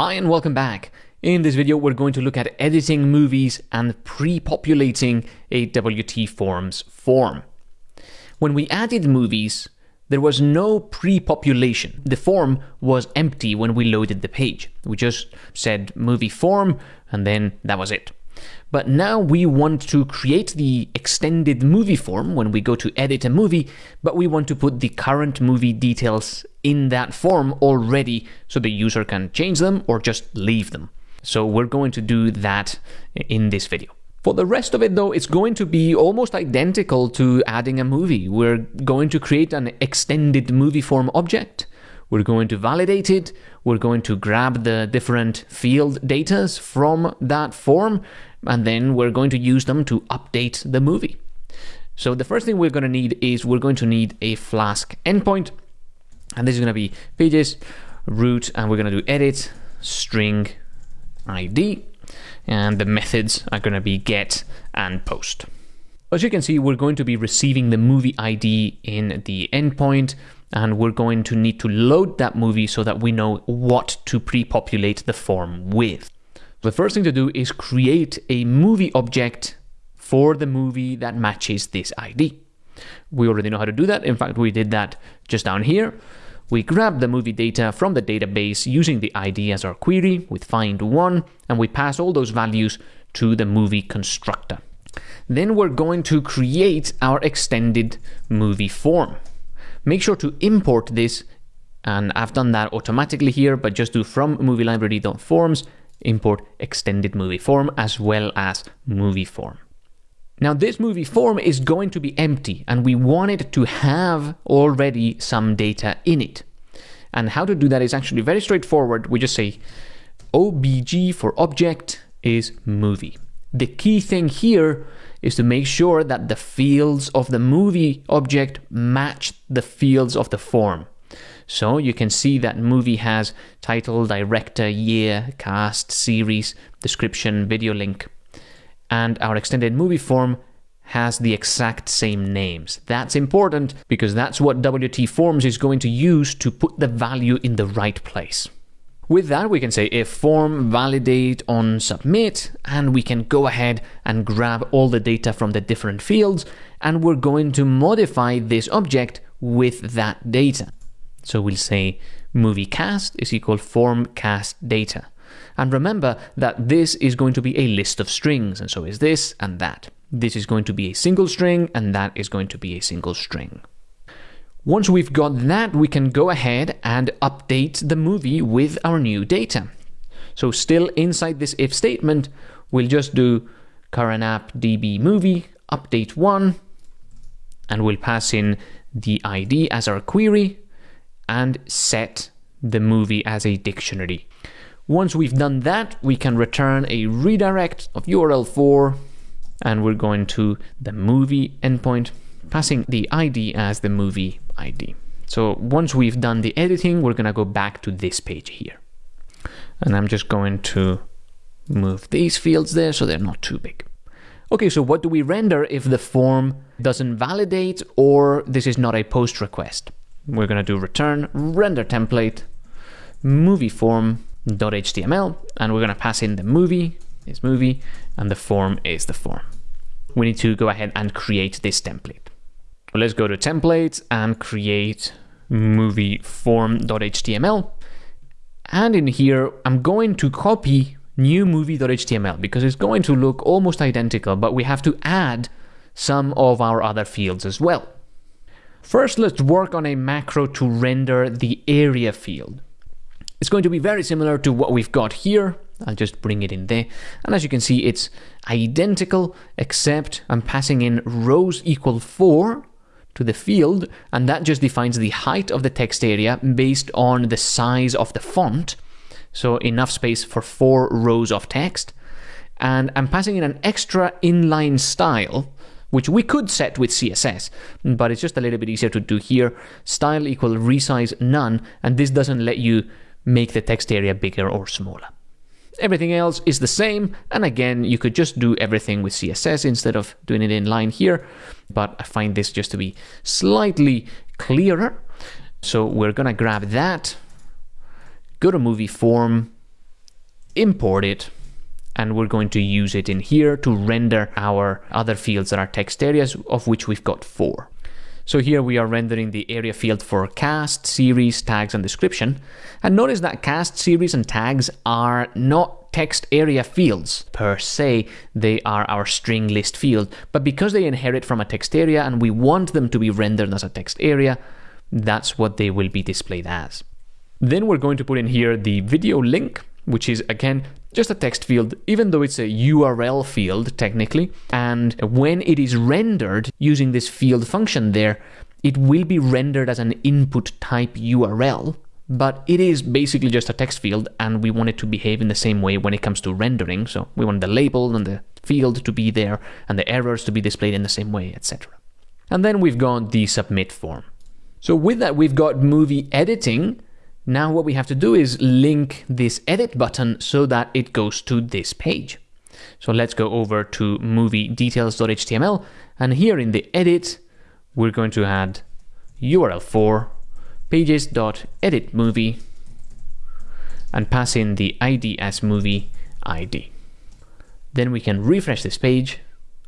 Hi and welcome back. In this video, we're going to look at editing movies and pre-populating a WT Forms form. When we added movies, there was no pre-population. The form was empty when we loaded the page. We just said movie form, and then that was it. But now we want to create the extended movie form when we go to edit a movie, but we want to put the current movie details in that form already so the user can change them or just leave them. So we're going to do that in this video. For the rest of it though, it's going to be almost identical to adding a movie. We're going to create an extended movie form object. We're going to validate it. We're going to grab the different field datas from that form and then we're going to use them to update the movie. So the first thing we're going to need is we're going to need a Flask endpoint, and this is going to be pages, route, and we're going to do edit, string, ID, and the methods are going to be get and post. As you can see, we're going to be receiving the movie ID in the endpoint, and we're going to need to load that movie so that we know what to pre-populate the form with. The first thing to do is create a movie object for the movie that matches this ID. We already know how to do that. In fact, we did that just down here. We grab the movie data from the database using the ID as our query with find one, and we pass all those values to the movie constructor. Then we're going to create our extended movie form. Make sure to import this, and I've done that automatically here, but just do from movie library.forms import extended movie form as well as movie form. Now this movie form is going to be empty and we want it to have already some data in it. And how to do that is actually very straightforward. We just say obj for object is movie. The key thing here is to make sure that the fields of the movie object match the fields of the form. So you can see that movie has title, director, year, cast, series, description, video link. And our extended movie form has the exact same names. That's important because that's what WT Forms is going to use to put the value in the right place. With that, we can say if form validate on submit, and we can go ahead and grab all the data from the different fields, and we're going to modify this object with that data. So we'll say movie cast is equal form cast data. And remember that this is going to be a list of strings, and so is this and that. This is going to be a single string, and that is going to be a single string. Once we've got that, we can go ahead and update the movie with our new data. So still inside this if statement, we'll just do current app db movie update one, and we'll pass in the ID as our query, and set the movie as a dictionary. Once we've done that, we can return a redirect of URL4 and we're going to the movie endpoint, passing the ID as the movie ID. So once we've done the editing, we're gonna go back to this page here. And I'm just going to move these fields there so they're not too big. Okay, so what do we render if the form doesn't validate or this is not a post request? We're going to do return render template movie form.html and we're going to pass in the movie is movie and the form is the form. We need to go ahead and create this template. Well, let's go to templates and create movie form.html. And in here, I'm going to copy new movie.html because it's going to look almost identical, but we have to add some of our other fields as well. First, let's work on a macro to render the area field. It's going to be very similar to what we've got here. I'll just bring it in there. And as you can see, it's identical, except I'm passing in rows equal 4 to the field, and that just defines the height of the text area based on the size of the font. So enough space for four rows of text. And I'm passing in an extra inline style which we could set with CSS, but it's just a little bit easier to do here. Style equal resize none, and this doesn't let you make the text area bigger or smaller. Everything else is the same, and again, you could just do everything with CSS instead of doing it in line here, but I find this just to be slightly clearer. So we're gonna grab that, go to movie form, import it and we're going to use it in here to render our other fields that are text areas, of which we've got four. So here we are rendering the area field for cast, series, tags, and description. And notice that cast, series, and tags are not text area fields per se, they are our string list field. But because they inherit from a text area and we want them to be rendered as a text area, that's what they will be displayed as. Then we're going to put in here the video link, which is again just a text field, even though it's a URL field technically. And when it is rendered using this field function there, it will be rendered as an input type URL, but it is basically just a text field and we want it to behave in the same way when it comes to rendering. So we want the label and the field to be there and the errors to be displayed in the same way, etc. And then we've got the submit form. So with that, we've got movie editing, now what we have to do is link this edit button so that it goes to this page. So let's go over to movie details.html and here in the edit, we're going to add URL for pages.edit movie and pass in the ID as movie ID. Then we can refresh this page,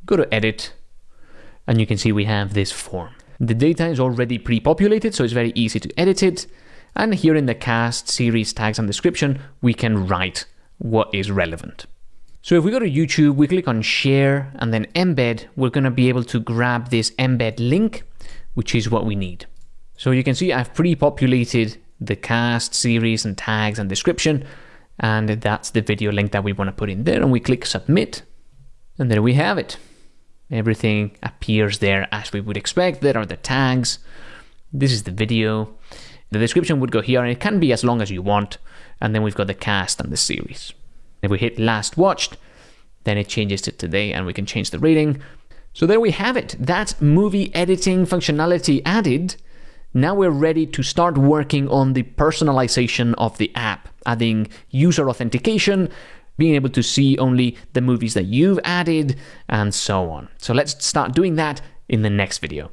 go to edit, and you can see we have this form. The data is already pre-populated, so it's very easy to edit it. And here in the cast, series, tags, and description, we can write what is relevant. So if we go to YouTube, we click on share and then embed, we're going to be able to grab this embed link, which is what we need. So you can see I've pre-populated the cast, series, and tags and description, and that's the video link that we want to put in there. And we click submit, and there we have it. Everything appears there as we would expect. There are the tags. This is the video. The description would go here and it can be as long as you want. And then we've got the cast and the series. If we hit last watched, then it changes to today and we can change the rating. So there we have it. That movie editing functionality added. Now we're ready to start working on the personalization of the app, adding user authentication, being able to see only the movies that you've added, and so on. So let's start doing that in the next video.